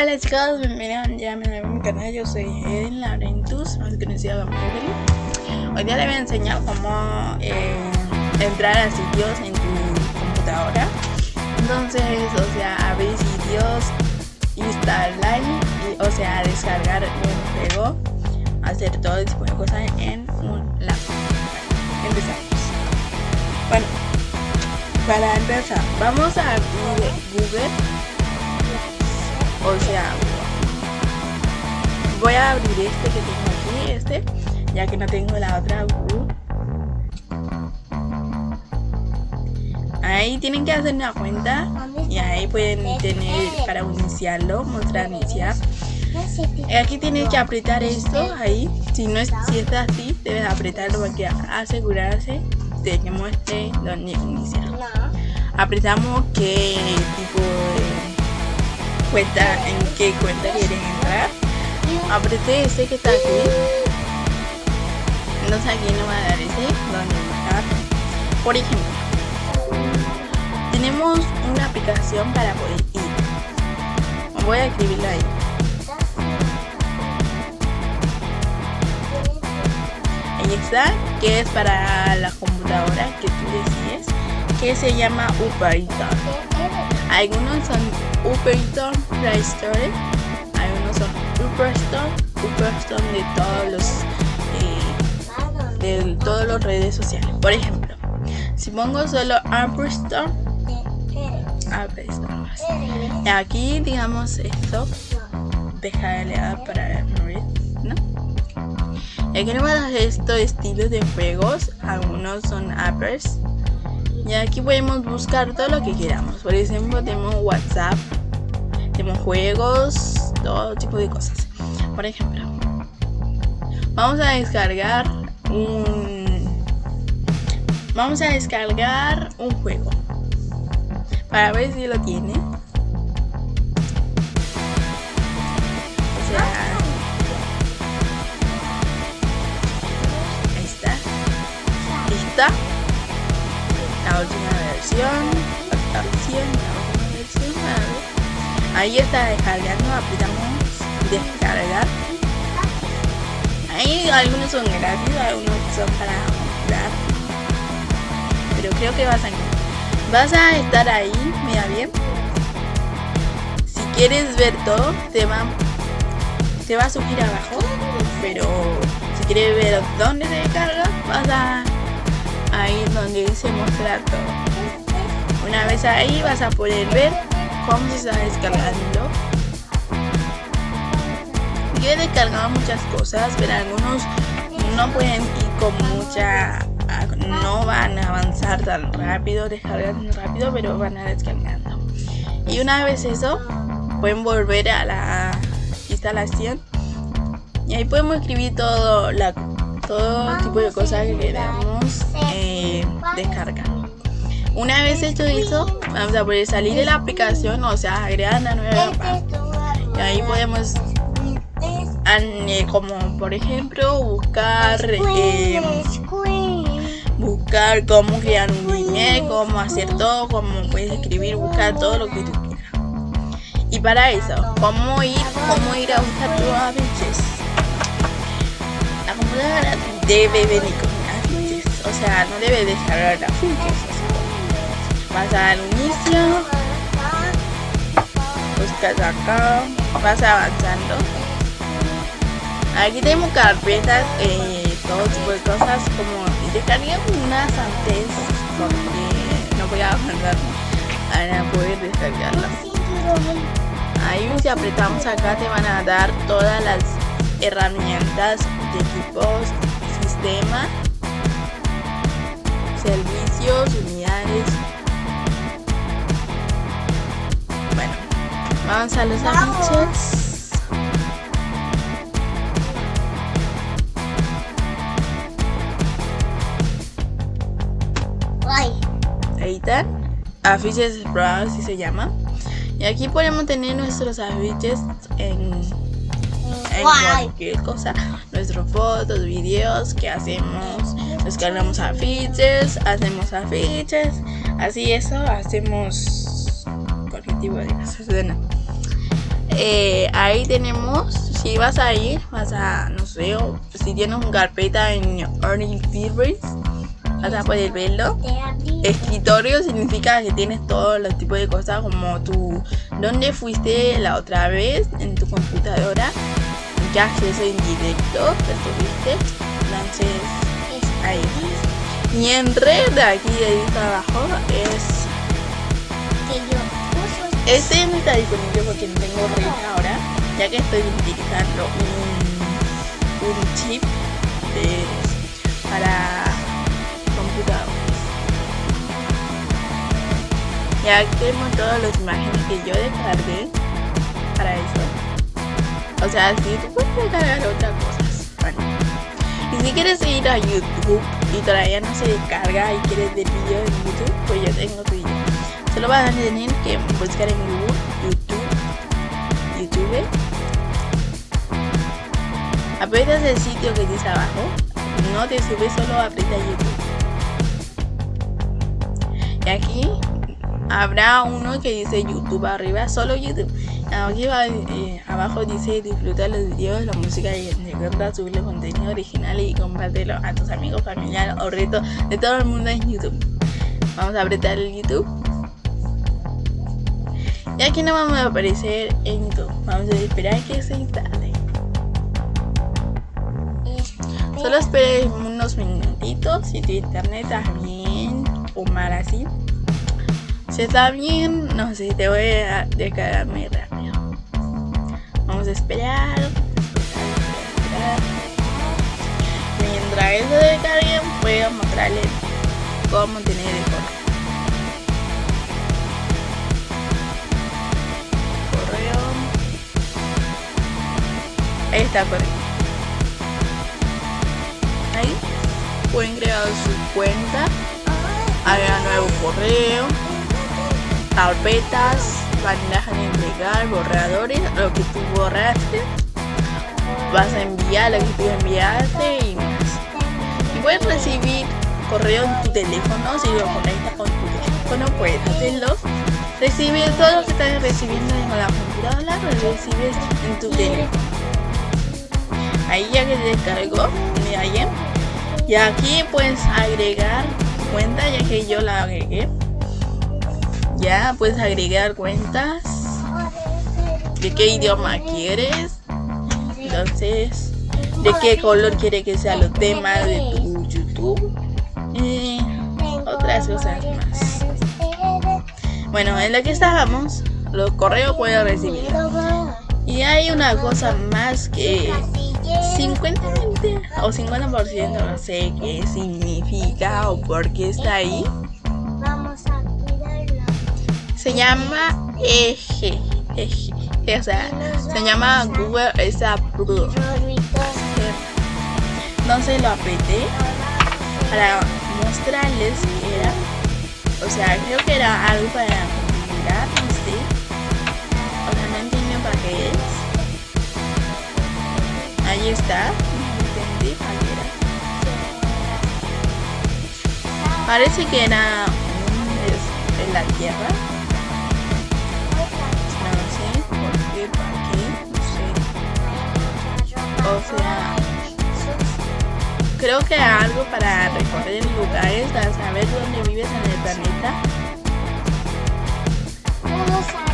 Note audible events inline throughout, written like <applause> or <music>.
Hola chicos, bienvenidos ya a mi canal, yo soy Eden Laurentus, más conocida como Evelyn. Hoy día les voy a enseñar cómo eh, entrar a sitios en tu computadora. Entonces, o sea, abrir sitios, instalar, y, o sea, descargar un juego, hacer todo tipo de cosas en un laptop. Empezamos. Bueno, para empezar, vamos a Google o sea voy a abrir este que tengo aquí este ya que no tengo la otra ahí tienen que hacer una cuenta y ahí pueden tener para iniciarlo mostrar iniciar. Aquí tienes que apretar esto ahí. Si no es si está así debes apretarlo para que asegurarse de que muestre donde iniciar. Apretamos qué tipo cuenta en qué cuenta quieren entrar. Apreté ese que está aquí entonces aquí no va a dar ese donde buscar. Por ejemplo tenemos una aplicación para poder ir. Voy a escribirlo ahí. Ahí está que es para la computadora que tú decides que se llama Uperiton algunos son Play Store, algunos son Upperstone, Upperstone de todos los eh, de todas las redes sociales. Por ejemplo, si pongo solo Upperstone, Upperstone, aquí digamos esto, deja de leer para morir, ¿no? Aquí tenemos estos estilos de juegos, algunos son uppers, y aquí podemos buscar todo lo que queramos. Por ejemplo, tenemos WhatsApp, tenemos juegos, todo tipo de cosas. Por ejemplo, vamos a descargar un... Vamos a descargar un juego. Para ver si lo tiene. O sea... Ahí está. La última versión, versión, ahí está descargando, apretamos descargar. Ahí algunos son gratis, algunos son para comprar. Pero creo que vas a Vas a estar ahí, mira bien. Si quieres ver todo, te va, te va a subir abajo. Pero si quieres ver dónde se descarga, vas a ahí donde dice mostrar todo. Una vez ahí vas a poder ver cómo se está descargando. Yo he descargado muchas cosas, pero algunos no pueden ir con mucha... no van a avanzar tan rápido, descargar tan rápido, pero van a descargando. Y una vez eso, pueden volver a la instalación y ahí podemos escribir todo la todo tipo de cosas que queramos descargar. Una vez hecho eso, vamos a poder salir de la aplicación, o sea, agregar una nueva parte. Y ahí podemos, eh, como por ejemplo, buscar, eh, buscar cómo crear un email, cómo hacer todo, cómo puedes escribir, buscar todo lo que tú quieras. Y para eso, cómo ir, cómo ir a buscar tus afiches debe venir con afiches, o sea, no debe descargar afiches. vas al inicio, buscas acá, vas avanzando. Aquí tenemos carpetas, eh, todo tipo de cosas, como descargué unas antes porque no voy a mandar a poder descargarlas. Ahí si apretamos acá te van a dar todas las herramientas de equipos, sistema, servicios, unidades. Bueno, vamos a los afiches. Ahí están. Afiches Browse si se llama. Y aquí podemos tener nuestros afiches en en cualquier cosa. Nuestras fotos, videos que hacemos, descargamos afiches, hacemos afiches, así eso, hacemos tipo de cosas. eh, ahí tenemos, si vas ahí, vas a, no sé, si tienes una carpeta en Earning Theories, vas a poder verlo. Escritorio significa que tienes todos los tipos de cosas como tu, dónde fuiste la otra vez en tu computadora, qué acceso en directo que tuviste, entonces ahí. Y en aquí ahí abajo, es este no está disponible porque no tengo red ahora, ya que estoy utilizando un, un chip para computadores. Ya tenemos todas las imágenes que yo descargué para eso. O sea, si tú puedes descargar otras cosas. Bueno. Si quieres ir a YouTube y todavía no se descarga y quieres ver vídeo en YouTube, pues yo tengo tu video. Solo vas a tener que buscar en Google, YouTube, YouTube. Aprietas el sitio que dice abajo. No te subes, solo aprieta YouTube. Y aquí habrá uno que dice YouTube arriba, solo YouTube. Aquí eh, abajo dice disfruta los videos, la música y recuerda subir contenido original y compártelo a tus amigos, familiares o retos de todo el mundo en YouTube. Vamos a apretar el YouTube. Y aquí no vamos a aparecer en YouTube. Vamos a esperar que se instale. Solo esperen unos minutitos si tu internet está bien o mal así. Si está bien, no sé, te voy a descargarme rápido. Vamos a esperar. Mientras eso descarguen, puedo mostrarles cómo tener el correo. Ahí está correcto. Ahí pueden crear su cuenta, hagan nuevo correo, carpetas, bandejas de entregar, borradores, lo que tú vas a enviar lo que tú enviaste y puedes recibir correo en tu teléfono si lo conectas con tu teléfono, puedes hacerlo. Recibir todo lo que estás recibiendo en la computadora, lo recibes en tu teléfono. Ahí ya que descargó mira y aquí puedes agregar cuenta ya que yo la agregué. Ya puedes agregar cuentas de qué idioma quieres entonces de qué color quiere que sea los temas de tu youtube y otras cosas más bueno en la que estábamos los correos pueden recibir y hay una cosa más que 50 o 50% no sé qué significa o por qué está ahí. Vamos a cuidarlo. Se llama eje. <laughs> O se llama Google es Approve. Entonces lo apreté para mostrarles que era. O sea, creo que era algo para configurar, no sé. O sea, no entiendo para qué es. Ahí está. Parece que era un, en la tierra. Qué, no sé. O sea, creo que algo para recorrer lugares, para saber dónde vives en el planeta. Vamos a la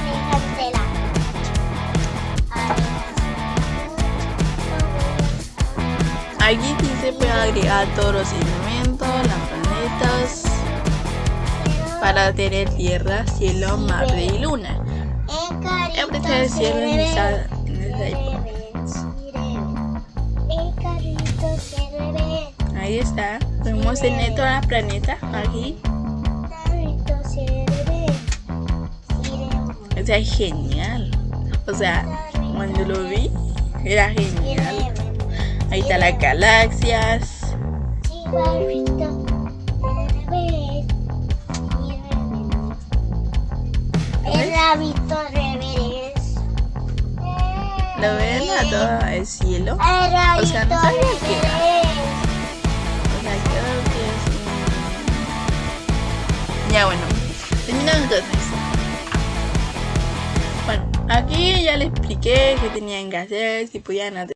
Aquí se puede agregar todos los elementos, las planetas, para tener tierra, cielo, mar y luna. En esa, en Ahí está. Podemos tener todos los planetas aquí. O sea, es genial. O sea, cuando lo vi, era genial. Ahí está las galaxias. El rabito revés. ¿Lo ven a todo el cielo? El O sea, no sabía que era. O sea, creo que es. Ya bueno, terminamos entonces. Bueno, Aquí ya les expliqué qué tenían que hacer, si podían hacer